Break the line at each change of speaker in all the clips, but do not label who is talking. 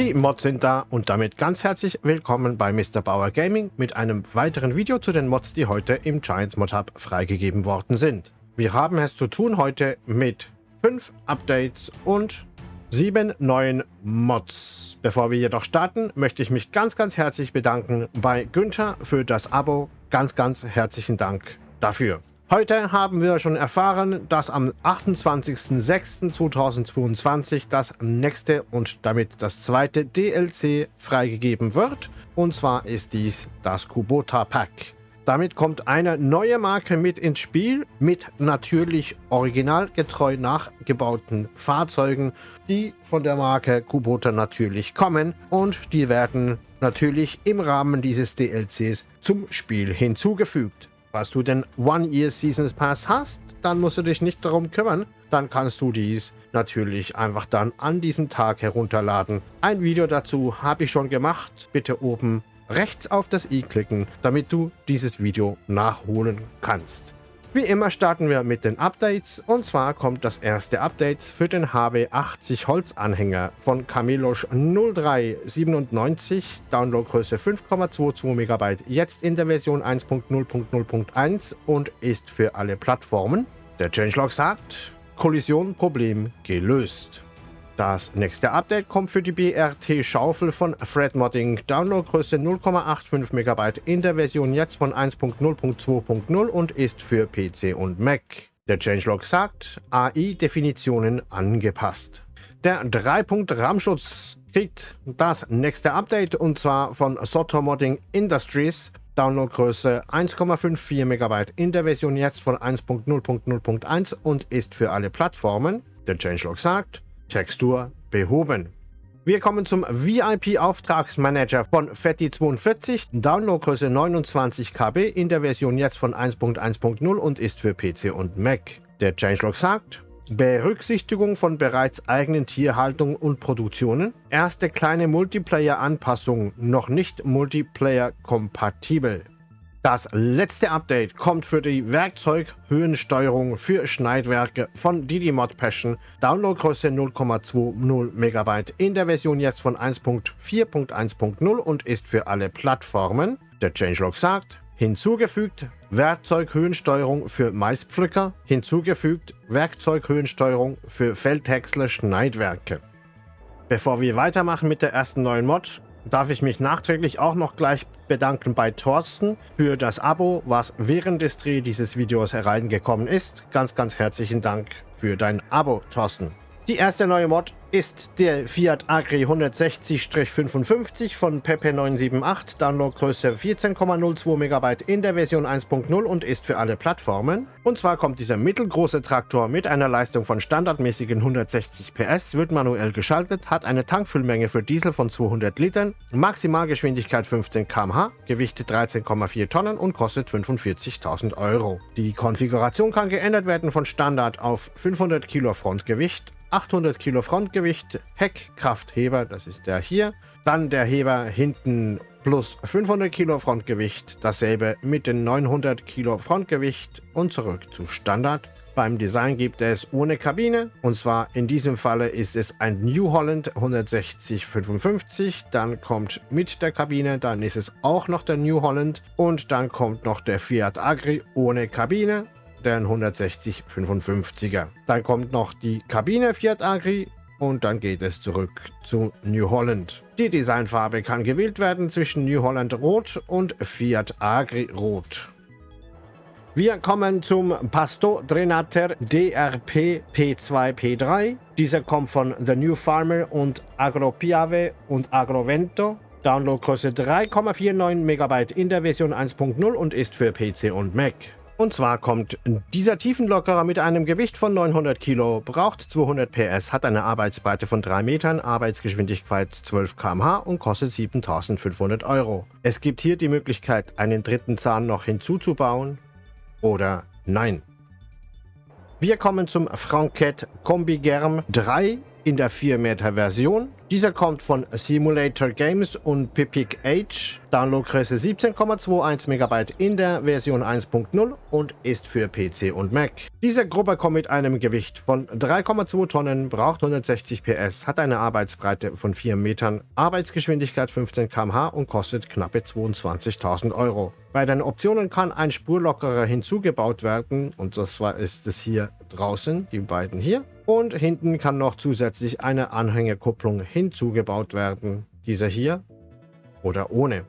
Die Mods sind da und damit ganz herzlich willkommen bei Mr. Bauer Gaming mit einem weiteren Video zu den Mods, die heute im Giants Mod Hub freigegeben worden sind. Wir haben es zu tun heute mit 5 Updates und 7 neuen Mods. Bevor wir jedoch starten, möchte ich mich ganz, ganz herzlich bedanken bei Günther für das Abo. Ganz, ganz herzlichen Dank dafür. Heute haben wir schon erfahren, dass am 28.06.2022 das nächste und damit das zweite DLC freigegeben wird. Und zwar ist dies das Kubota Pack. Damit kommt eine neue Marke mit ins Spiel, mit natürlich originalgetreu nachgebauten Fahrzeugen, die von der Marke Kubota natürlich kommen und die werden natürlich im Rahmen dieses DLCs zum Spiel hinzugefügt. Falls du den One-Year Seasons Pass hast, dann musst du dich nicht darum kümmern. Dann kannst du dies natürlich einfach dann an diesem Tag herunterladen. Ein Video dazu habe ich schon gemacht. Bitte oben rechts auf das i klicken, damit du dieses Video nachholen kannst. Wie immer starten wir mit den Updates und zwar kommt das erste Update für den HB80 Holzanhänger von Camelosch 0397, Downloadgröße 5,22 MB, jetzt in der Version 1.0.0.1 und ist für alle Plattformen. Der Changelog sagt, Kollision-Problem gelöst. Das nächste Update kommt für die BRT-Schaufel von Fred Modding. Downloadgröße 0,85 MB in der Version jetzt von 1.0.2.0 und ist für PC und Mac. Der Changelog sagt, AI-Definitionen angepasst. Der 3-Punkt-RAM-Schutz kriegt das nächste Update und zwar von Soto Modding Industries. Downloadgröße 1,54 MB in der Version jetzt von 1.0.0.1 und ist für alle Plattformen. Der Changelog sagt, Textur behoben. Wir kommen zum VIP-Auftragsmanager von FETI42, Downloadgröße 29 KB in der Version jetzt von 1.1.0 und ist für PC und Mac. Der Changelog sagt, Berücksichtigung von bereits eigenen Tierhaltung und Produktionen, erste kleine Multiplayer-Anpassung, noch nicht Multiplayer-kompatibel. Das letzte Update kommt für die Werkzeughöhensteuerung für Schneidwerke von Didymod Passion. Downloadgröße 0,20 MB in der Version jetzt von 1.4.1.0 und ist für alle Plattformen. Der Changelog sagt, hinzugefügt Werkzeughöhensteuerung für Maispflücker, hinzugefügt Werkzeughöhensteuerung für Feldhäcksler Schneidwerke. Bevor wir weitermachen mit der ersten neuen Mod, darf ich mich nachträglich auch noch gleich bedanken bei Thorsten für das Abo, was während des Dreh dieses Videos hereingekommen ist. Ganz, ganz herzlichen Dank für dein Abo, Thorsten. Die erste neue Mod ist der Fiat Agri 160-55 von Pepe978, Downloadgröße 14,02 MB in der Version 1.0 und ist für alle Plattformen. Und zwar kommt dieser mittelgroße Traktor mit einer Leistung von standardmäßigen 160 PS, wird manuell geschaltet, hat eine Tankfüllmenge für Diesel von 200 Litern, Maximalgeschwindigkeit 15 km/h, Gewicht 13,4 Tonnen und kostet 45.000 Euro. Die Konfiguration kann geändert werden von Standard auf 500 Kilo Frontgewicht, 800 Kilo Frontgewicht, Heckkraftheber, das ist der hier. Dann der Heber hinten plus 500 Kilo Frontgewicht, dasselbe mit den 900 Kilo Frontgewicht und zurück zu Standard. Beim Design gibt es ohne Kabine und zwar in diesem Falle ist es ein New Holland 16055, dann kommt mit der Kabine, dann ist es auch noch der New Holland und dann kommt noch der Fiat Agri ohne Kabine den 160 55er. Dann kommt noch die Kabine Fiat Agri und dann geht es zurück zu New Holland. Die Designfarbe kann gewählt werden zwischen New Holland Rot und Fiat Agri Rot. Wir kommen zum Pasto Drenater DRP P2P3. Dieser kommt von The New Farmer und Agropiave und Agrovento. Downloadgröße 3,49 MB in der Version 1.0 und ist für PC und Mac. Und zwar kommt dieser Tiefenlockerer mit einem Gewicht von 900 Kilo, braucht 200 PS, hat eine Arbeitsbreite von 3 Metern, Arbeitsgeschwindigkeit 12 km/h und kostet 7500 Euro. Es gibt hier die Möglichkeit, einen dritten Zahn noch hinzuzubauen oder nein. Wir kommen zum Franquette Kombi Germ 3 in der 4 Meter Version. Dieser kommt von Simulator Games und Pipic Age. Downloadgröße 17,21 MB in der Version 1.0 und ist für PC und Mac. Diese Gruppe kommt mit einem Gewicht von 3,2 Tonnen, braucht 160 PS, hat eine Arbeitsbreite von 4 Metern, Arbeitsgeschwindigkeit 15 km/h und kostet knappe 22.000 Euro. Bei den Optionen kann ein Spurlockerer hinzugebaut werden und das war ist es hier draußen, die beiden hier. Und hinten kann noch zusätzlich eine Anhängerkupplung hinzugebaut werden. Dieser hier oder ohne.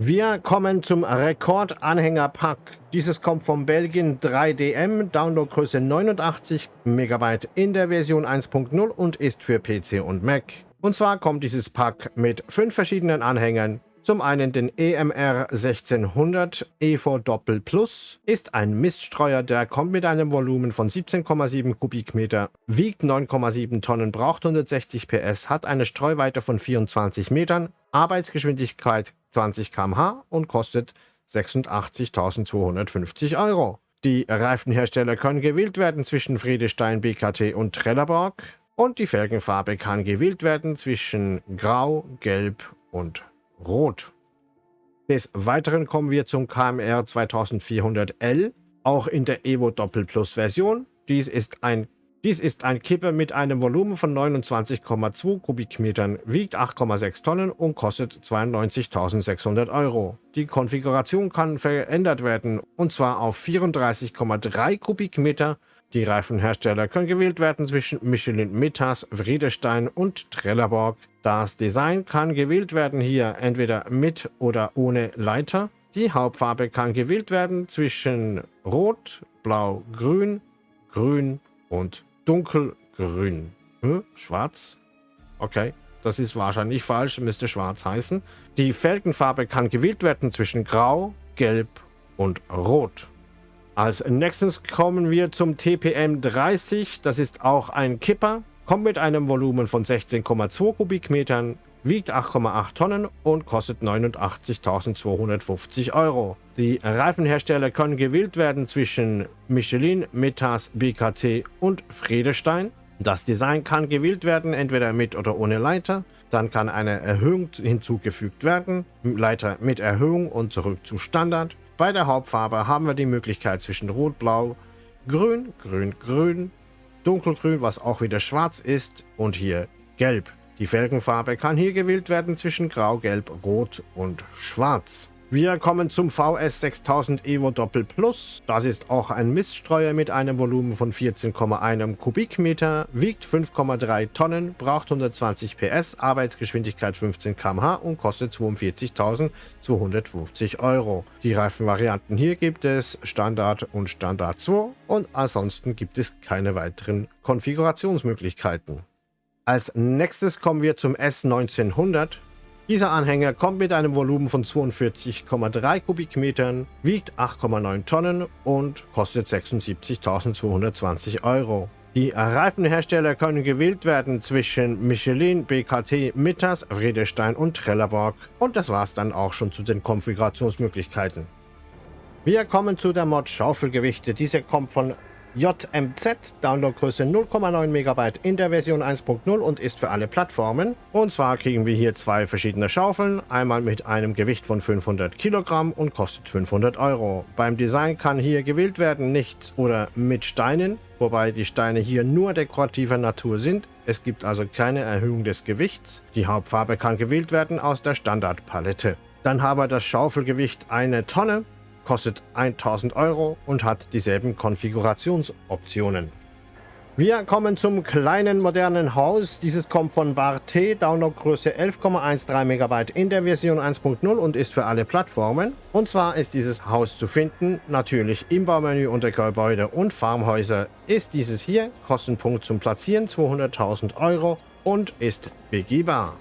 Wir kommen zum Rekordanhängerpack. Dieses kommt von Belgien 3DM, Downloadgröße 89 MB in der Version 1.0 und ist für PC und Mac. Und zwar kommt dieses Pack mit fünf verschiedenen Anhängern, zum einen den EMR 1600 EVO Doppel Plus, ist ein Miststreuer, der kommt mit einem Volumen von 17,7 Kubikmeter, wiegt 9,7 Tonnen, braucht 160 PS, hat eine Streuweite von 24 Metern, Arbeitsgeschwindigkeit 20 km/h und kostet 86.250 Euro. Die Reifenhersteller können gewählt werden zwischen Friedestein, BKT und Trelleborg und die Felgenfarbe kann gewählt werden zwischen Grau, Gelb und Rot. Des Weiteren kommen wir zum KMR 2400L, auch in der Evo Doppel Plus Version. Dies ist ein dies ist ein Kipper mit einem Volumen von 29,2 Kubikmetern, wiegt 8,6 Tonnen und kostet 92.600 Euro. Die Konfiguration kann verändert werden, und zwar auf 34,3 Kubikmeter. Die Reifenhersteller können gewählt werden zwischen Michelin Metas, Friedestein und Trelleborg. Das Design kann gewählt werden hier entweder mit oder ohne Leiter. Die Hauptfarbe kann gewählt werden zwischen Rot, Blau, Grün, Grün und dunkelgrün. Hm? Schwarz? Okay, das ist wahrscheinlich falsch, müsste schwarz heißen. Die Felgenfarbe kann gewählt werden zwischen grau, gelb und rot. Als nächstes kommen wir zum TPM 30. Das ist auch ein Kipper, kommt mit einem Volumen von 16,2 Kubikmetern, wiegt 8,8 Tonnen und kostet 89.250 Euro. Die Reifenhersteller können gewählt werden zwischen Michelin, Metas, BKT und Friedestein. Das Design kann gewählt werden, entweder mit oder ohne Leiter. Dann kann eine Erhöhung hinzugefügt werden, Leiter mit Erhöhung und zurück zu Standard. Bei der Hauptfarbe haben wir die Möglichkeit zwischen Rot, Blau, Grün, Grün, Grün, Dunkelgrün, was auch wieder schwarz ist und hier Gelb. Die Felgenfarbe kann hier gewählt werden zwischen Grau, Gelb, Rot und Schwarz. Wir kommen zum VS 6000 Evo Doppel Plus. Das ist auch ein Miststreuer mit einem Volumen von 14,1 Kubikmeter, wiegt 5,3 Tonnen, braucht 120 PS, Arbeitsgeschwindigkeit 15 km/h und kostet 42.250 Euro. Die Reifenvarianten hier gibt es Standard und Standard 2 und ansonsten gibt es keine weiteren Konfigurationsmöglichkeiten. Als nächstes kommen wir zum S1900. Dieser Anhänger kommt mit einem Volumen von 42,3 Kubikmetern, wiegt 8,9 Tonnen und kostet 76.220 Euro. Die Reifenhersteller können gewählt werden zwischen Michelin, BKT, Mittas, Friedestein und Trelleborg. Und das war's dann auch schon zu den Konfigurationsmöglichkeiten. Wir kommen zu der Mod Schaufelgewichte. Diese kommt von JMZ, Downloadgröße 0,9 MB in der Version 1.0 und ist für alle Plattformen. Und zwar kriegen wir hier zwei verschiedene Schaufeln, einmal mit einem Gewicht von 500 Kilogramm und kostet 500 Euro. Beim Design kann hier gewählt werden, nicht oder mit Steinen, wobei die Steine hier nur dekorativer Natur sind. Es gibt also keine Erhöhung des Gewichts. Die Hauptfarbe kann gewählt werden aus der Standardpalette. Dann haben wir das Schaufelgewicht eine Tonne kostet 1000 Euro und hat dieselben Konfigurationsoptionen. Wir kommen zum kleinen modernen Haus. Dieses kommt von Barte, Downloadgröße 11,13 MB in der Version 1.0 und ist für alle Plattformen. Und zwar ist dieses Haus zu finden, natürlich im Baumenü unter Gebäude und Farmhäuser ist dieses hier, Kostenpunkt zum Platzieren 200.000 Euro und ist begehbar.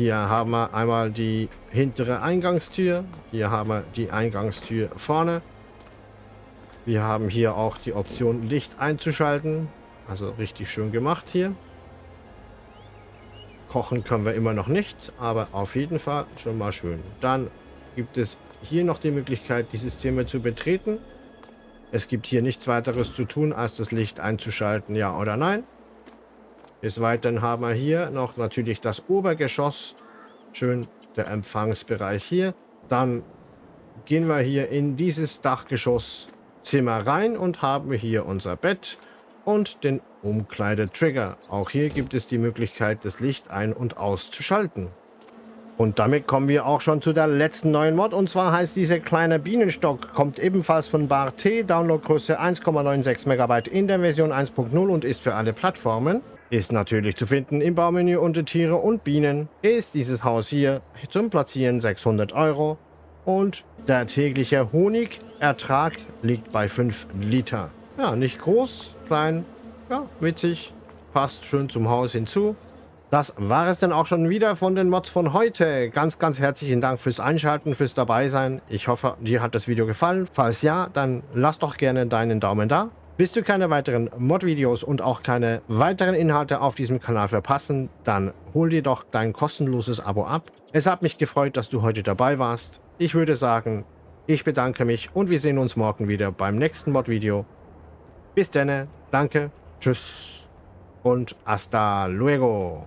Hier haben wir einmal die hintere Eingangstür. Hier haben wir die Eingangstür vorne. Wir haben hier auch die Option Licht einzuschalten. Also richtig schön gemacht hier. Kochen können wir immer noch nicht, aber auf jeden Fall schon mal schön. Dann gibt es hier noch die Möglichkeit, dieses Zimmer zu betreten. Es gibt hier nichts weiteres zu tun, als das Licht einzuschalten, ja oder nein. Des Weiteren haben wir hier noch natürlich das Obergeschoss. Schön der Empfangsbereich hier. Dann gehen wir hier in dieses Dachgeschosszimmer rein und haben hier unser Bett und den Umkleidetrigger. Auch hier gibt es die Möglichkeit, das Licht ein- und auszuschalten. Und damit kommen wir auch schon zu der letzten neuen Mod. Und zwar heißt dieser kleine Bienenstock, kommt ebenfalls von Bar T, Downloadgröße 1,96 MB in der Version 1.0 und ist für alle Plattformen. Ist natürlich zu finden im Baumenü unter Tiere und Bienen. Ist dieses Haus hier zum Platzieren 600 Euro. Und der tägliche Honigertrag liegt bei 5 Liter. Ja, nicht groß, klein, ja, witzig, passt schön zum Haus hinzu. Das war es dann auch schon wieder von den Mods von heute. Ganz, ganz herzlichen Dank fürs Einschalten, fürs Dabeisein. Ich hoffe, dir hat das Video gefallen. Falls ja, dann lass doch gerne deinen Daumen da. Willst du keine weiteren Mod-Videos und auch keine weiteren Inhalte auf diesem Kanal verpassen, dann hol dir doch dein kostenloses Abo ab. Es hat mich gefreut, dass du heute dabei warst. Ich würde sagen, ich bedanke mich und wir sehen uns morgen wieder beim nächsten Mod-Video. Bis dann, danke, tschüss und hasta luego.